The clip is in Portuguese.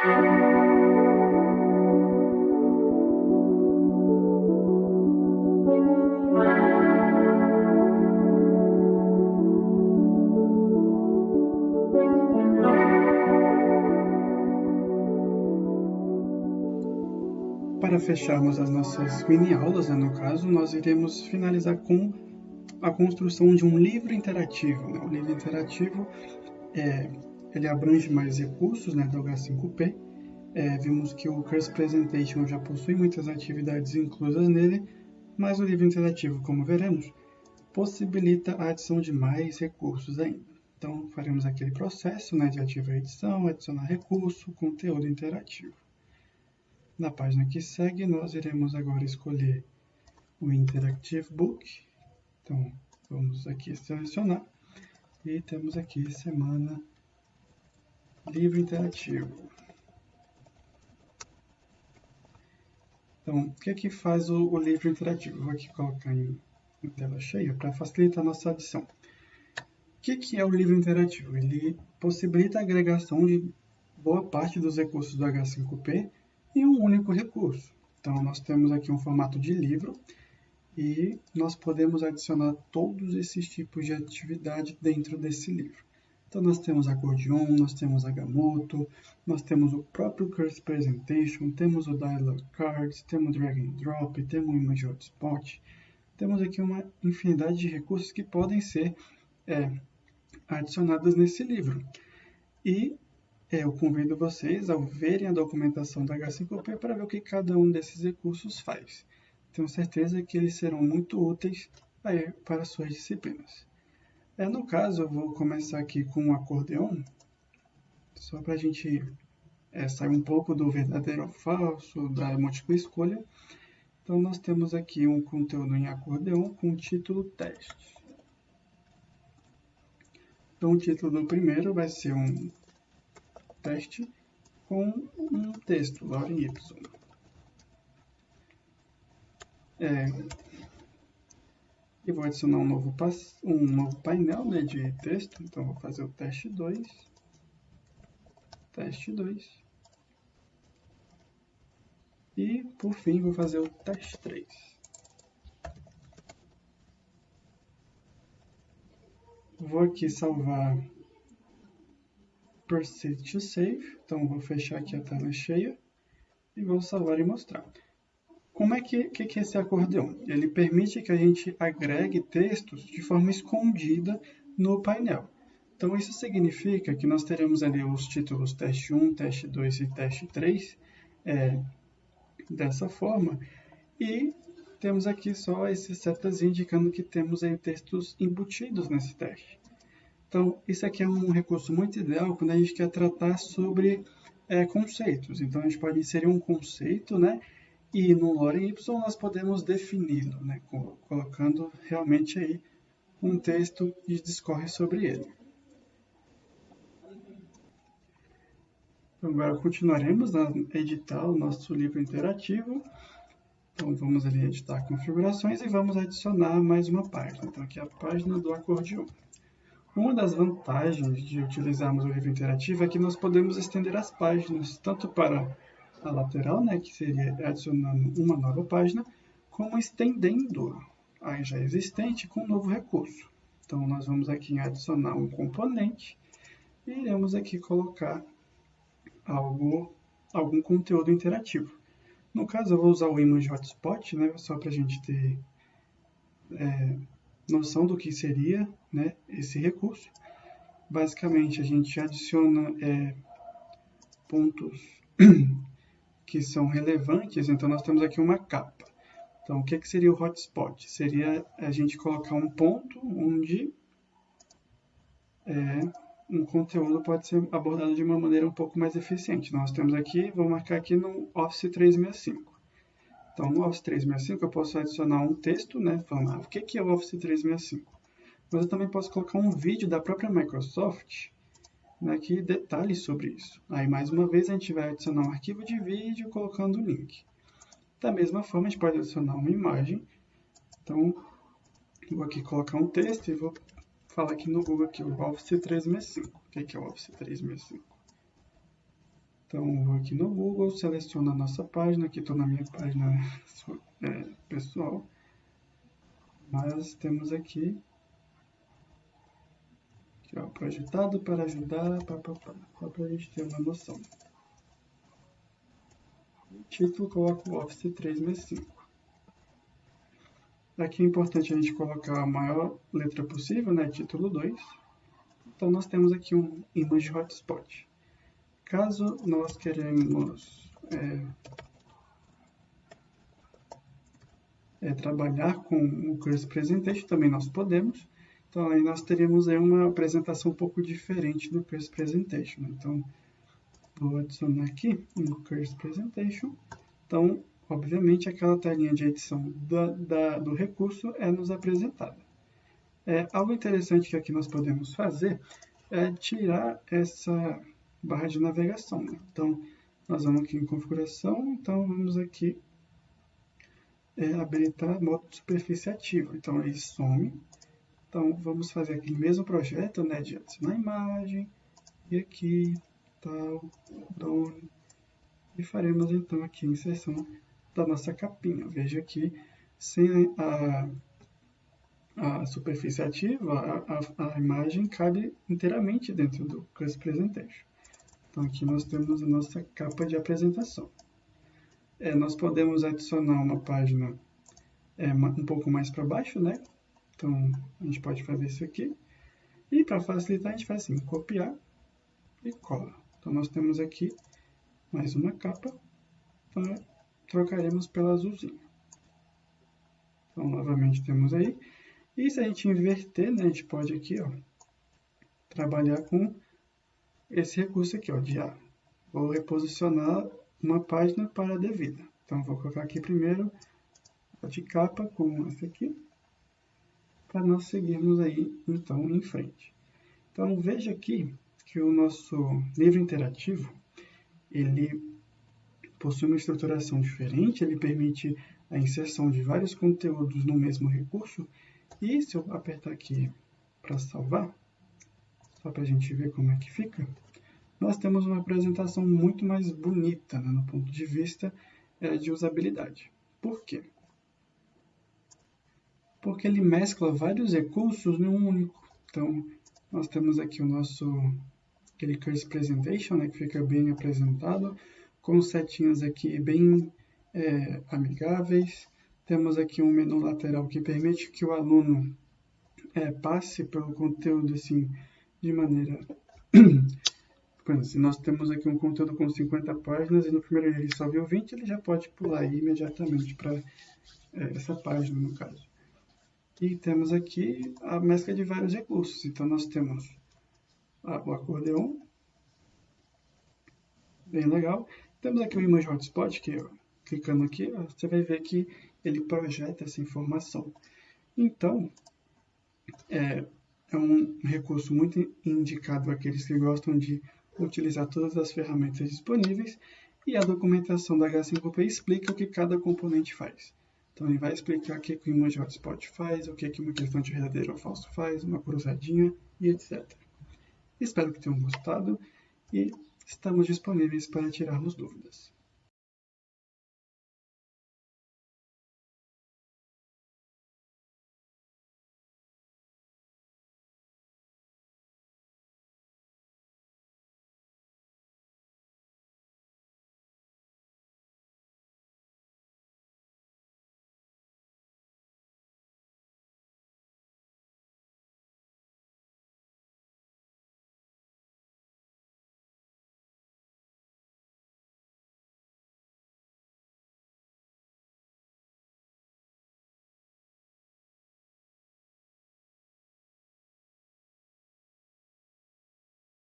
Para fecharmos as nossas mini-aulas, né, no caso, nós iremos finalizar com a construção de um livro interativo. Né? O livro interativo é, ele abrange mais recursos né, do H5P. É, vimos que o Curse Presentation já possui muitas atividades inclusas nele, mas o livro interativo, como veremos, possibilita a adição de mais recursos ainda. Então, faremos aquele processo né, de ativar a edição, adicionar recurso, conteúdo interativo. Na página que segue, nós iremos agora escolher o Interactive Book. Então, vamos aqui selecionar. E temos aqui semana livro interativo. Então, o que é que faz o, o livro interativo? Vou aqui colocar em, em tela cheia para facilitar a nossa adição. O que, que é o livro interativo? Ele possibilita a agregação de boa parte dos recursos do H5P em um único recurso. Então, nós temos aqui um formato de livro e nós podemos adicionar todos esses tipos de atividade dentro desse livro. Então, nós temos acordeon, nós temos Agamotto, nós temos o próprio Curse Presentation, temos o Dialog Cards, temos Drag and Drop, temos o Image Hotspot. Temos aqui uma infinidade de recursos que podem ser é, adicionados nesse livro. E é, eu convido vocês a verem a documentação da H5P para ver o que cada um desses recursos faz. Tenho certeza que eles serão muito úteis para suas disciplinas. É, no caso, eu vou começar aqui com um acordeon, só para a gente é, sair um pouco do verdadeiro ou falso, da múltipla escolha. Então, nós temos aqui um conteúdo em acordeon com o título teste. Então, o título do primeiro vai ser um teste com um texto, Lauren Y. É, e vou adicionar um novo, um novo painel né, de texto, então vou fazer o teste 2, teste 2, e por fim vou fazer o teste 3. Vou aqui salvar Proceed to Save. Então, vou fechar aqui a tela cheia e vou salvar e mostrar. Como é que, que, que esse acordeão? Ele permite que a gente agregue textos de forma escondida no painel. Então, isso significa que nós teremos ali os títulos teste 1, teste 2 e teste 3 é, dessa forma. E temos aqui só esses setas indicando que temos aí textos embutidos nesse teste. Então, isso aqui é um recurso muito ideal quando a gente quer tratar sobre é, conceitos. Então, a gente pode inserir um conceito, né? E no lore Y nós podemos defini-lo, né? Colocando realmente aí um texto e discorre sobre ele. Agora continuaremos a editar o nosso livro interativo. Então vamos ali editar configurações e vamos adicionar mais uma página. Então aqui é a página do acordeon. Uma das vantagens de utilizarmos o livro interativo é que nós podemos estender as páginas, tanto para a lateral, né, que seria adicionando uma nova página, como estendendo a já existente com um novo recurso. Então, nós vamos aqui em adicionar um componente e iremos aqui colocar algo, algum conteúdo interativo. No caso, eu vou usar o Image Hotspot, né, só para a gente ter é, noção do que seria né, esse recurso. Basicamente, a gente adiciona é, pontos que são relevantes, então nós temos aqui uma capa. Então, o que, que seria o hotspot? Seria a gente colocar um ponto onde é, um conteúdo pode ser abordado de uma maneira um pouco mais eficiente. Nós temos aqui, vou marcar aqui no Office 365. Então, no Office 365 eu posso adicionar um texto, né, falando ah, o que é o Office 365. Mas eu também posso colocar um vídeo da própria Microsoft né, que detalhe sobre isso. Aí, mais uma vez, a gente vai adicionar um arquivo de vídeo colocando o link. Da mesma forma, a gente pode adicionar uma imagem. Então, vou aqui colocar um texto e vou falar aqui no Google aqui, o Office 365. O que é o Office 365? Então, vou aqui no Google, seleciono a nossa página, aqui estou na minha página é, pessoal, mas temos aqui, aqui ó, projetado para ajudar, pá, pá, pá, só para a gente ter uma noção. título, coloco Office 365. Aqui é importante a gente colocar a maior letra possível, né, título 2. Então, nós temos aqui um Image Hotspot. Caso nós queremos é, é, trabalhar com o Curse Presentation, também nós podemos. Então, aí nós teríamos aí uma apresentação um pouco diferente do Curse Presentation. Então, vou adicionar aqui um Curse Presentation. Então, obviamente, aquela telinha de edição da, da, do recurso é nos apresentada. É, algo interessante que aqui nós podemos fazer é tirar essa barra de navegação. Né? Então, nós vamos aqui em configuração, então vamos aqui é, habilitar modo superfície ativo. Então, ele some. Então, vamos fazer aquele mesmo projeto, né, de adicionar imagem, e aqui, tal, drone, e faremos então aqui a inserção da nossa capinha. Veja aqui, sem a, a superfície ativa, a, a, a imagem cabe inteiramente dentro do Custom Presentation. Então aqui nós temos a nossa capa de apresentação. É, nós podemos adicionar uma página é, um pouco mais para baixo, né? Então a gente pode fazer isso aqui. E para facilitar a gente faz assim, copiar e cola. Então nós temos aqui mais uma capa, então trocaremos pela azulzinha. Então novamente temos aí. E se a gente inverter, né, a gente pode aqui, ó, trabalhar com esse recurso aqui, ó, de A. Vou reposicionar uma página para a devida. Então, vou colocar aqui primeiro a de capa com essa aqui, para nós seguirmos aí, então, em frente. Então, veja aqui que o nosso livro interativo, ele possui uma estruturação diferente, ele permite a inserção de vários conteúdos no mesmo recurso, e se eu apertar aqui para salvar, só para a gente ver como é que fica, nós temos uma apresentação muito mais bonita né, no ponto de vista é, de usabilidade. Por quê? Porque ele mescla vários recursos em um único. Então, nós temos aqui o nosso aquele Curse Presentation, né, que fica bem apresentado, com setinhas aqui bem é, amigáveis. Temos aqui um menu lateral que permite que o aluno é, passe pelo conteúdo assim, de maneira. se nós temos aqui um conteúdo com 50 páginas e no primeiro ele só viu 20, ele já pode pular imediatamente para é, essa página, no caso. E temos aqui a mescla de vários recursos. Então, nós temos o acordeon, bem legal. Temos aqui o Image Hotspot, que clicando aqui, você vai ver que ele projeta essa informação. Então, é, é um recurso muito indicado àqueles que gostam de utilizar todas as ferramentas disponíveis e a documentação da H5P explica o que cada componente faz. Então ele vai explicar o que, que o Image Hotspot faz, o que, que uma questão de verdadeiro ou falso faz, uma cruzadinha e etc. Espero que tenham gostado e estamos disponíveis para tirarmos dúvidas.